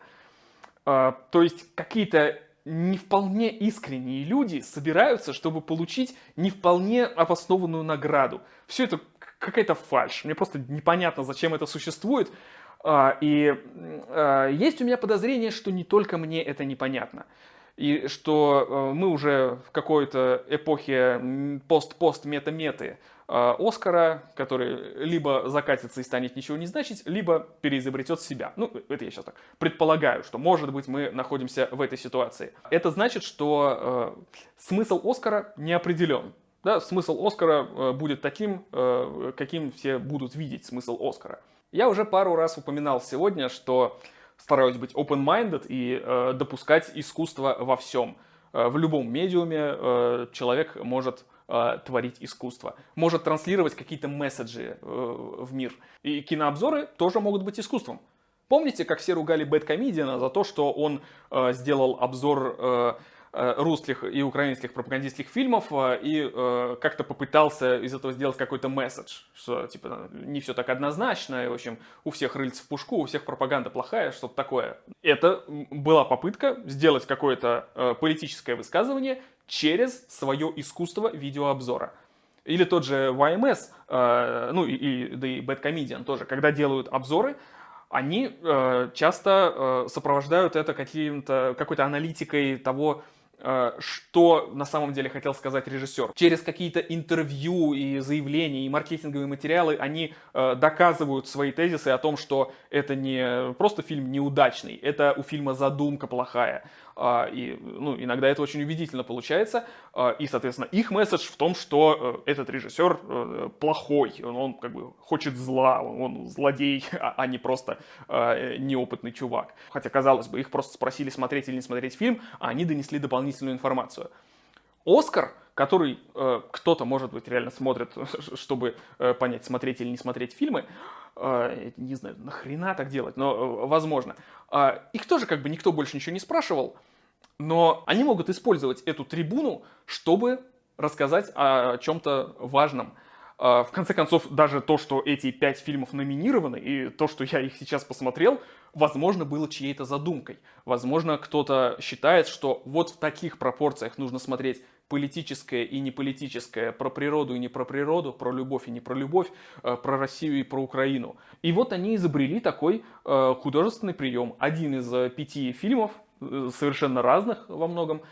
Speaker 1: То есть какие-то не вполне искренние люди собираются, чтобы получить не вполне обоснованную награду. Все это какая-то фальшь. Мне просто непонятно, зачем это существует. А, И а, есть у меня подозрение, что не только мне это непонятно. И что э, мы уже в какой-то эпохе пост-пост-мета-меты э, Оскара, который либо закатится и станет ничего не значить, либо переизобретет себя. Ну, это я сейчас так предполагаю, что, может быть, мы находимся в этой ситуации. Это значит, что э, смысл Оскара не определен. Да, смысл Оскара э, будет таким, э, каким все будут видеть смысл Оскара. Я уже пару раз упоминал сегодня, что стараюсь быть open-minded и э, допускать искусство во всем. Э, в любом медиуме э, человек может э, творить искусство, может транслировать какие-то месседжи э, в мир. И кинообзоры тоже могут быть искусством. Помните, как все ругали Бэткомедиана за то, что он э, сделал обзор э, русских и украинских пропагандистских фильмов э, и э, как-то попытался из этого сделать какой-то месседж, что типа не все так однозначно, и, в общем, у всех рыльца в пушку, у всех пропаганда плохая, что-то такое. Это была попытка сделать какое-то э, политическое высказывание через свое искусство видеообзора. Или тот же YMS, э, ну и, и, да и Bad Comedian тоже, когда делают обзоры, они э, часто э, сопровождают это каким-то, какой-то аналитикой того, э, что на самом деле хотел сказать режиссер. Через какие-то интервью и заявления, и маркетинговые материалы они э, доказывают свои тезисы о том, что это не просто фильм неудачный, это у фильма задумка плохая. А, И ну, иногда это очень убедительно получается. А, И, соответственно, их месседж в том, что э, этот режиссер э, плохой, он, как бы хочет зла, он, злодей, а а не просто э, неопытный чувак. Хотя, казалось бы, их просто спросили, смотреть или не смотреть фильм, а они донесли дополнительную информацию. Оскар, который э, кто-то, может быть, реально смотрит, чтобы э, понять, смотреть или не смотреть фильмы, не знаю, нахрена так делать, но э, возможно. Э, их тоже как бы никто больше ничего не спрашивал, но они могут использовать эту трибуну, чтобы рассказать о чем-то важном. Э, в конце концов, даже то, что эти пять фильмов номинированы, и то, что я их сейчас посмотрел, возможно, было чьей-то задумкой. Возможно, кто-то считает, что вот в таких пропорциях нужно смотреть политическое и неполитическое, про природу и не про природу, про любовь и не про любовь, э, про Россию и про Украину. И вот они изобрели такой э, художественный прием. Один из э, пяти фильмов, совершенно разных во многом,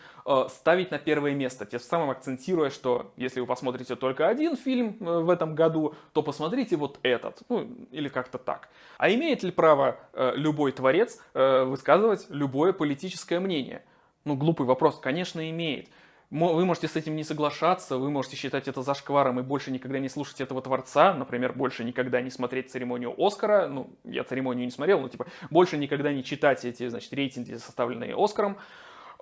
Speaker 1: ставить на первое место, тем самым акцентируя, что если вы посмотрите только один фильм в этом году, то посмотрите вот этот, ну или как-то так. А имеет ли право любой творец высказывать любое политическое мнение? Ну, глупый вопрос, конечно, имеет. Вы можете с этим не соглашаться, вы можете считать это зашкваром и больше никогда не слушать этого творца, например, больше никогда не смотреть церемонию Оскара, ну, я церемонию не смотрел, но типа больше никогда не читать эти, значит, рейтинги, составленные Оскаром,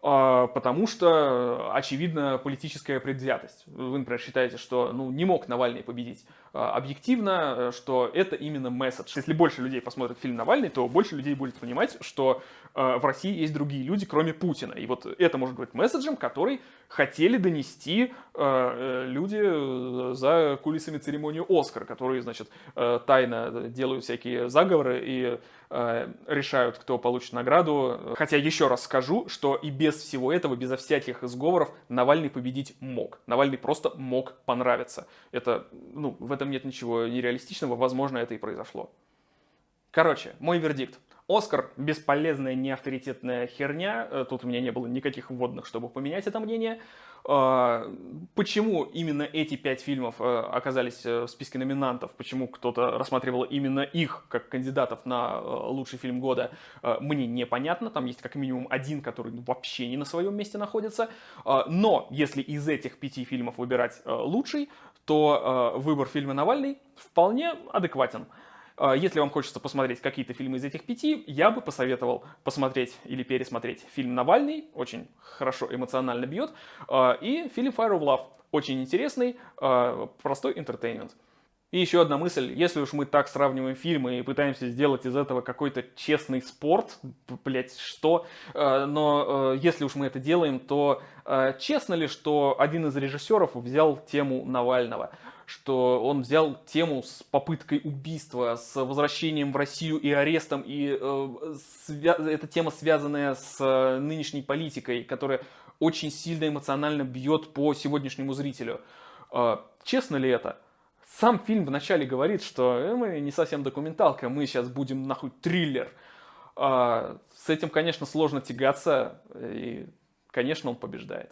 Speaker 1: а, потому что, очевидно, политическая предвзятость. Вы, например, считаете, что ну, не мог Навальный победить а, объективно, что это именно месседж. Если больше людей посмотрят фильм Навальный, то больше людей будет понимать, что в России есть другие люди, кроме Путина. И вот это может быть месседжем, который хотели донести э, люди э, за кулисами церемонии Оскар, которые, значит, э, тайно делают всякие заговоры и решают, кто получит награду. Хотя еще раз скажу, что и без всего этого, безо всяких сговоров, Навальный победить мог. Навальный просто мог понравиться. Это, ну, в этом нет ничего нереалистичного, возможно, это и произошло. Короче, мой вердикт. Оскар – бесполезная, неавторитетная херня. Э, тут у меня не было никаких вводных, чтобы поменять это мнение. А, почему именно эти пять фильмов э, оказались э, в списке номинантов? Почему кто-то рассматривал именно их как кандидатов на лучший фильм года? Мне непонятно. Там есть как минимум один, который вообще не на своем месте находится. Но если из этих пяти фильмов выбирать лучший, то выбор фильма «Навальный» вполне адекватен. А, если вам хочется посмотреть какие-то фильмы из этих пяти, я бы посоветовал посмотреть или пересмотреть фильм «Навальный», очень хорошо эмоционально бьет, а, и фильм «Fire of Love», очень интересный, а, простой интертеймент. И еще одна мысль, если уж мы так сравниваем фильмы и пытаемся сделать из этого какой-то честный спорт, блять, что, но если уж мы это делаем, то честно ли, что один из режиссеров взял тему Навального? Что он взял тему с попыткой убийства, с возвращением в Россию и арестом, и э, эта тема, связанная с э, нынешней политикой, которая очень сильно эмоционально бьет по сегодняшнему зрителю. Э, честно ли это? Сам фильм вначале говорит, что э, мы не совсем документалка, мы сейчас будем нахуй триллер. Э, с этим, конечно, сложно тягаться, и, конечно, он побеждает.